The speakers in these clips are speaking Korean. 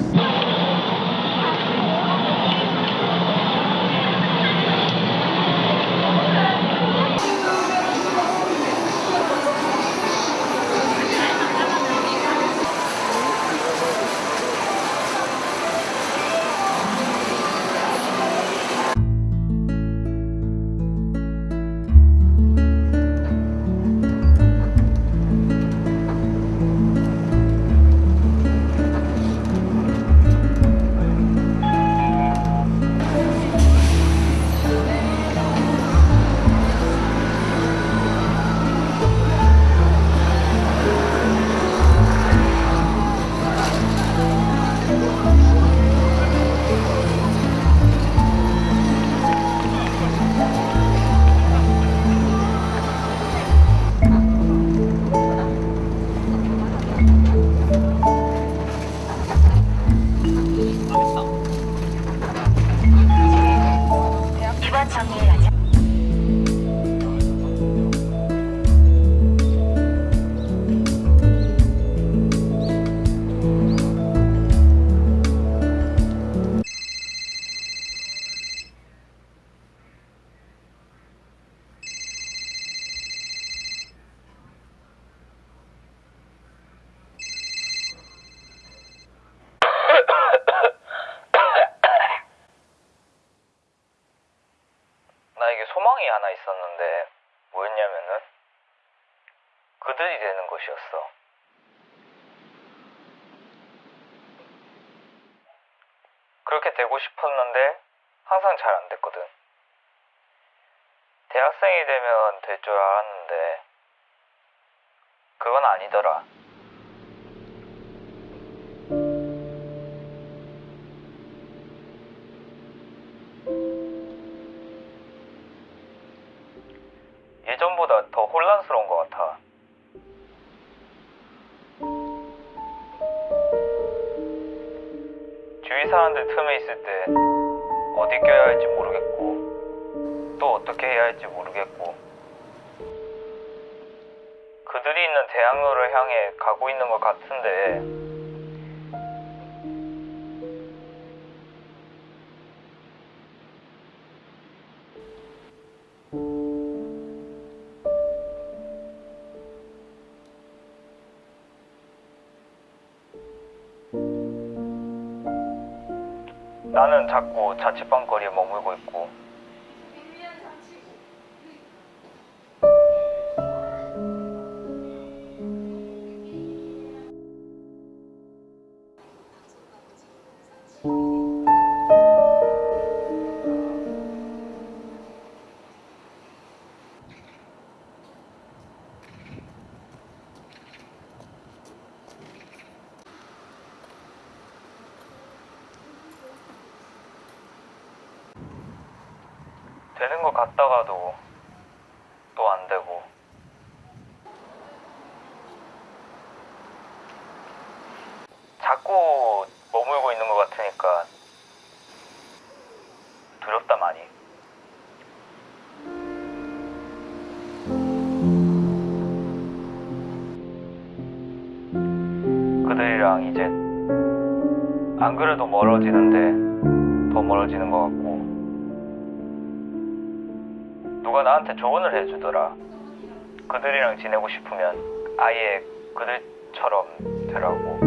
이 이번 정류장 하나 있었는데 뭐였냐면은 그들이 되는 것이었어. 그렇게 되고 싶었는데 항상 잘 안 됐거든. 대학생이 되면 될 줄 알았는데 그건 아니더라. 같아. 주위 사람들 틈에 있을 때 어디 껴야 할지 모르겠고 또 어떻게 해야 할지 모르겠고 그들이 있는 대학로를 향해 가고 있는 것 같은데 나는 자꾸 자취방거리에 머물고 있고 되는 것 같다가도 또 안 되고. 자꾸 머물고 있는 것 같으니까 두렵다 많이. 그들이랑 이제 안 그래도 멀어지는데 더 멀어지는 것 같고 나한테 조언을 해주더라. 그들이랑 지내고 싶으면 아예 그들처럼 되라고.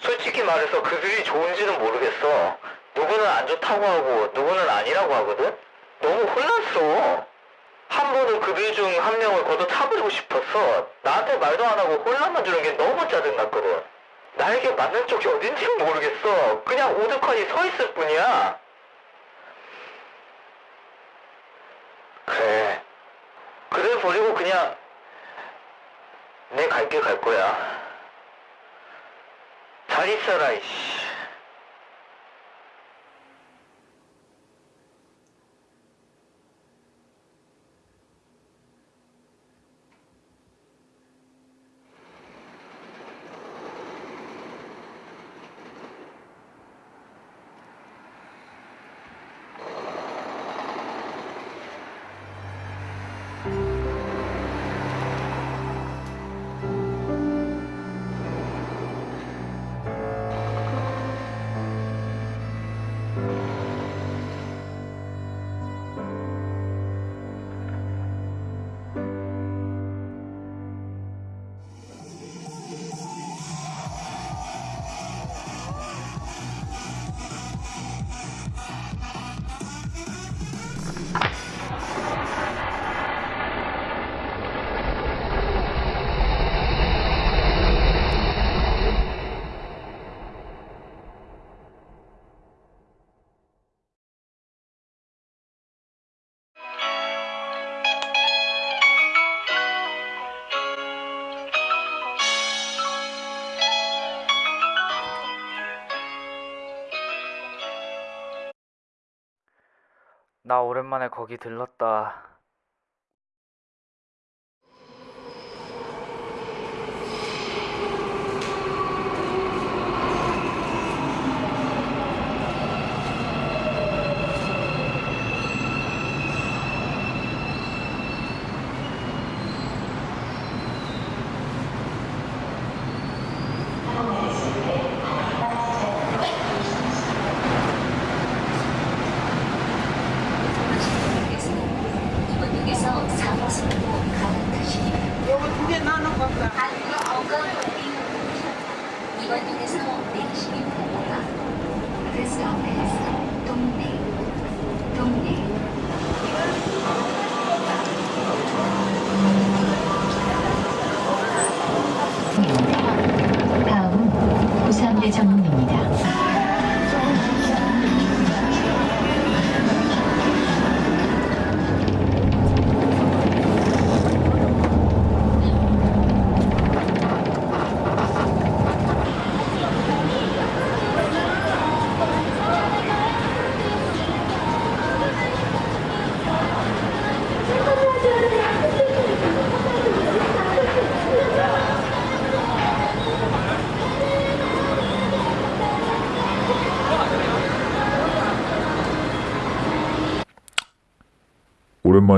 솔직히 말해서 그들이 좋은지는 모르겠어. 누구는 안 좋다고 하고 누구는 아니라고 하거든? 너무 혼란스러워. 한 번은 그들 중 한 명을 걷어 차버리고 싶었어. 나한테 말도 안 하고 혼란만 주는 게 너무 짜증났거든. 나에게 맞는 쪽이 어딘지 모르겠어. 그냥 오죽하니 서 있을 뿐이야. 그래. 그들 버리고 그냥 내갈길갈 거야. 잘 있어라, 이씨. 나 오랜만에 거기 들렀다.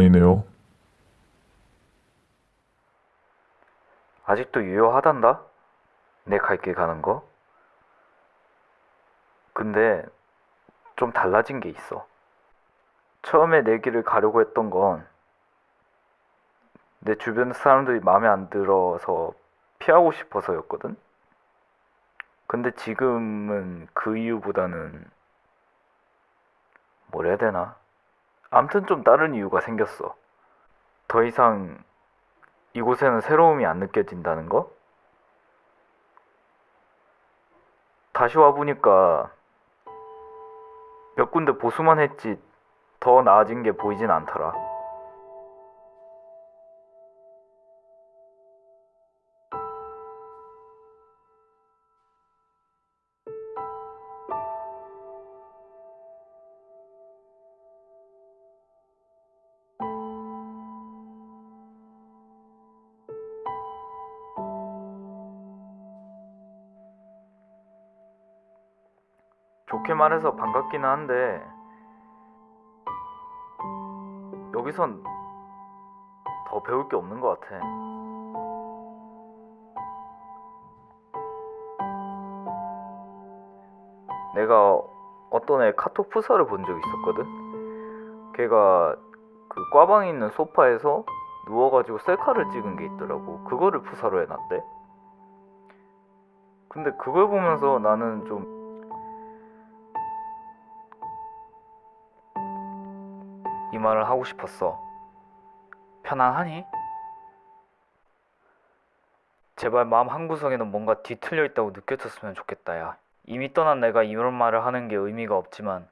오랜만이네요. 아직도 유효하단다? 내 갈길 가는 거? 근데 좀 달라진 게 있어. 처음에 내 길을 가려고 했던 건 내 주변 사람들이 마음에 안 들어서 피하고 싶어서였거든? 근데 지금은 그 이유보다는 뭘 해야 되나? 암튼 좀 다른 이유가 생겼어. 더 이상 이곳에는 새로움이 안 느껴진다는 거? 다시 와보니까 몇 군데 보수만 했지 더 나아진 게 보이진 않더라. 좋게 말해서 반갑기는 한데 여기선 더 배울 게 없는 것 같아. 내가 어떤 애 카톡 프사를 본적 있었거든. 걔가 그 꽈방에 있는 소파에서 누워가지고 셀카를 찍은 게 있더라고. 그거를 프사로 해놨대. 근데 그걸 보면서 나는 좀 이 말을 하고 싶었어. 편안하니? 제발 마음 한구석에는 뭔가 뒤틀려 있다고 느껴졌으면 좋겠다, 야. 이미 떠난 내가 이런 말을 하는 게 의미가 없지만,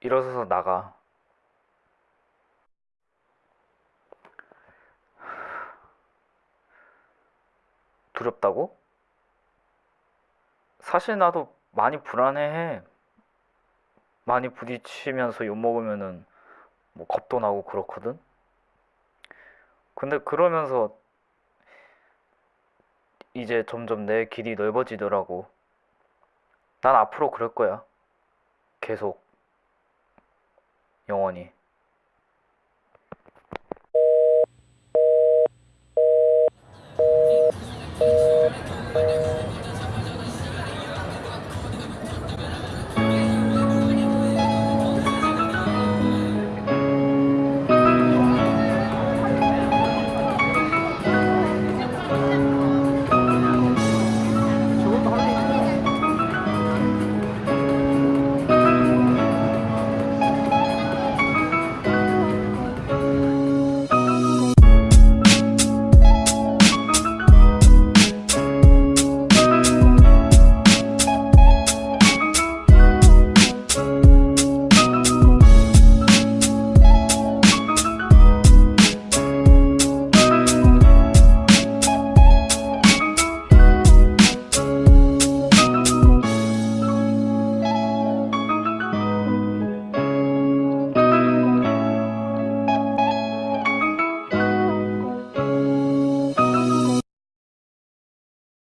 일어서서 나가. 두렵다고? 사실 나도 많이 불안해해. 많이 부딪히면서 욕먹으면은 뭐 겁도 나고 그렇거든? 근데 그러면서 이제 점점 내 길이 넓어지더라고. 난 앞으로 그럴 거야. 계속. 영원히.